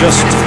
just